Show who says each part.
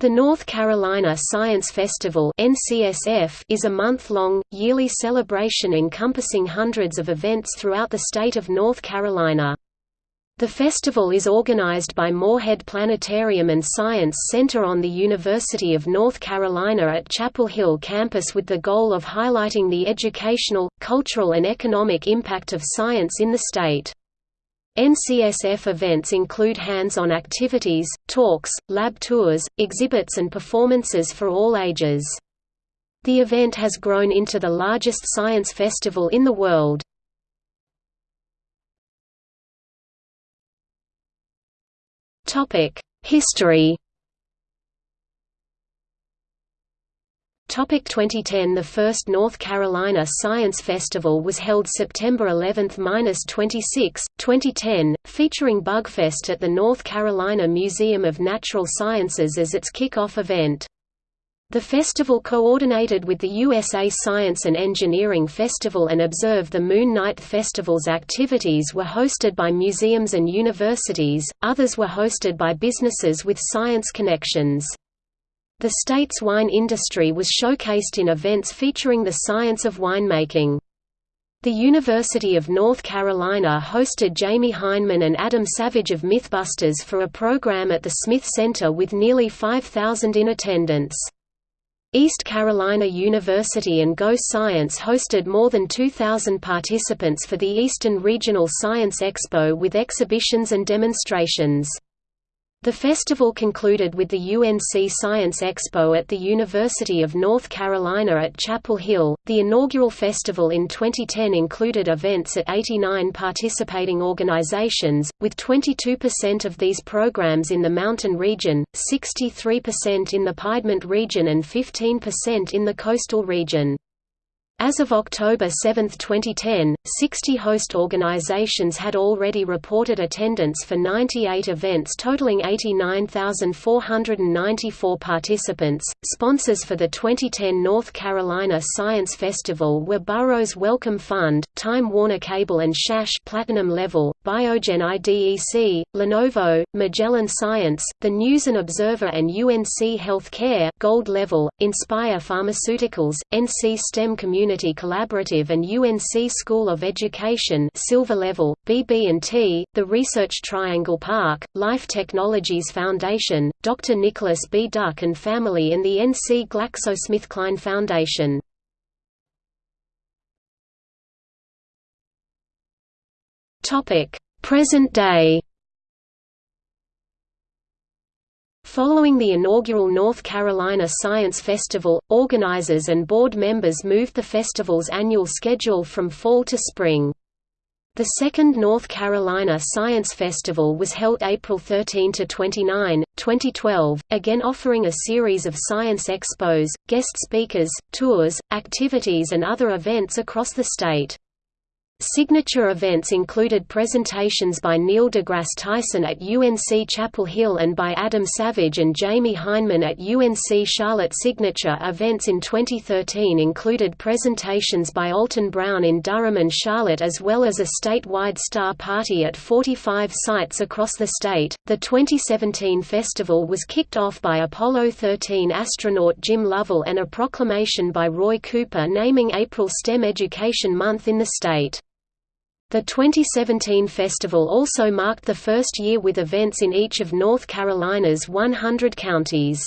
Speaker 1: The North Carolina Science Festival is a month-long, yearly celebration encompassing hundreds of events throughout the state of North Carolina. The festival is organized by Morehead Planetarium and Science Center on the University of North Carolina at Chapel Hill campus with the goal of highlighting the educational, cultural and economic impact of science in the state. NCSF events include hands-on activities, talks, lab tours, exhibits and performances for all ages. The event has grown into the largest science festival in the world. History 2010 The first North Carolina Science Festival was held September 11–26, 2010, featuring Bugfest at the North Carolina Museum of Natural Sciences as its kick-off event. The festival coordinated with the USA Science and Engineering Festival and Observe the Moon Night Festival's activities were hosted by museums and universities, others were hosted by businesses with science connections. The state's wine industry was showcased in events featuring the science of winemaking. The University of North Carolina hosted Jamie Hyneman and Adam Savage of Mythbusters for a program at the Smith Center with nearly 5,000 in attendance. East Carolina University and Go Science hosted more than 2,000 participants for the Eastern Regional Science Expo with exhibitions and demonstrations. The festival concluded with the UNC Science Expo at the University of North Carolina at Chapel Hill. The inaugural festival in 2010 included events at 89 participating organizations, with 22% of these programs in the Mountain region, 63% in the Piedmont region, and 15% in the Coastal region. As of October 7, 2010, 60 host organizations had already reported attendance for 98 events totaling 89,494 participants. Sponsors for the 2010 North Carolina Science Festival were Burroughs Wellcome Fund, Time Warner Cable and SHASH Platinum Level, Biogen IDEC, Lenovo, Magellan Science, The News and Observer and UNC Healthcare Gold Level, Inspire Pharmaceuticals, NC STEM Community Community Collaborative and UNC School of Education Silver Level, BB&T, the Research Triangle Park, Life Technologies Foundation, Dr. Nicholas B. Duck and Family and the NC GlaxoSmithKline Foundation. Present day Following the inaugural North Carolina Science Festival, organizers and board members moved the festival's annual schedule from fall to spring. The second North Carolina Science Festival was held April 13 to 29, 2012, again offering a series of science expos, guest speakers, tours, activities and other events across the state. Signature events included presentations by Neil deGrasse Tyson at UNC Chapel Hill and by Adam Savage and Jamie Hyneman at UNC Charlotte. Signature events in 2013 included presentations by Alton Brown in Durham and Charlotte as well as a statewide star party at 45 sites across the state. The 2017 festival was kicked off by Apollo 13 astronaut Jim Lovell and a proclamation by Roy Cooper naming April STEM Education Month in the state. The 2017 festival also marked the first year with events in each of North Carolina's 100 counties.